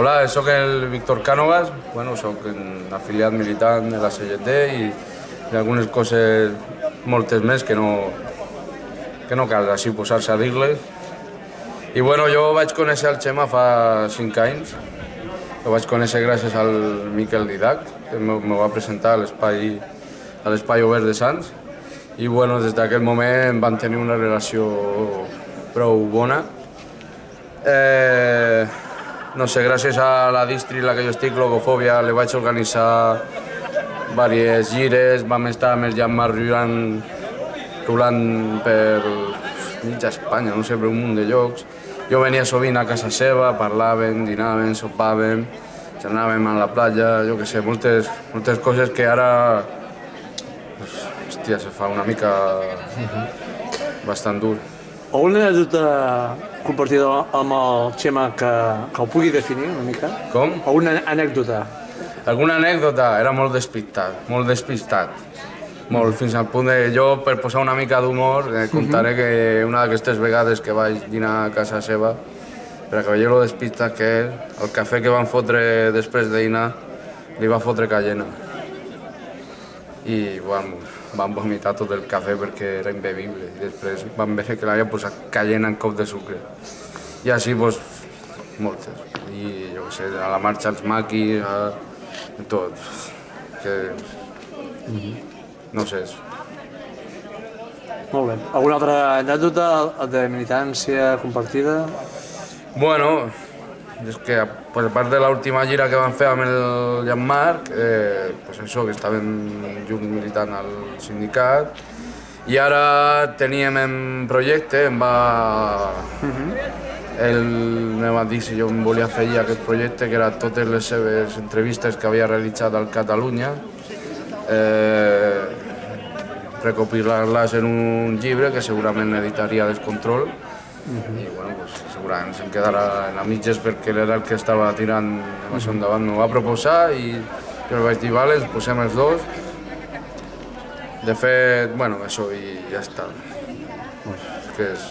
Hola, sóc el Víctor Cànovas, bueno, sóc afiliat militant de la CGT i, i algunes coses, moltes més, que no, que no cal així posar-se a dir-les. I bueno, jo vaig conèixer el Xema fa 5 anys, el vaig conèixer gràcies al Miquel Didac, que me, va presentar a l'espai a l'espai obert de Sants, i bueno, des d'aquell moment van tenir una relació prou bona. Eh, no sé, gràcies a la distri la que jo estic, Logofòbia, li vaig organitzar diverses gires, vam estar amb el Jan Marriuan rulant per mitja Espanya, no sé, per un munt de llocs. Jo venia sovint a casa seva, parlàvem, dinàvem, sopàvem, anàvem a la platja, jo que sé, moltes, moltes coses que ara, hòstia, se fa una mica bastant dur. Alguna anècdota compartida amb el Xema que, que ho pugui definir una mica? Com? Alguna anècdota? Alguna anècdota? Era molt despistat, molt despistat. Molt, fins al punt de jo, per posar una mica d'humor, eh, contaré que una d'aquestes vegades que vaig dinar a casa seva, per que veieu lo despistat que és, el cafè que van fotre després de dinar, li va fotre cayena. I bueno, van vomitar tot el cafè perquè era imbebible. I després van veure que l'havia posat cayena en cop de sucre. I així, doncs, moltes. I jo sé, a la marxa els maquis, a... tot. Que... No sé, Molt bé. Alguna altra anècdota de militància compartida? Bueno, és que pues, a part de l'última gira que vam fer amb el Jean-Marc, eh, pues això, que estàvem junts militant al sindicat, i ara teníem en projecte, em va... Ell me va dir si jo em volia fer ja aquest projecte, que era totes les seves entrevistes que havia realitzat al Catalunya, eh, recopilar-les en un llibre que segurament editaria Descontrol, i bueno, pues, segurament se'm quedarà a mitges perquè era el que estava tirant això endavant. M'ho va proposar i jo vaig dir, vale, ens posem els dos. De fet, bueno, això i ja està. És que és,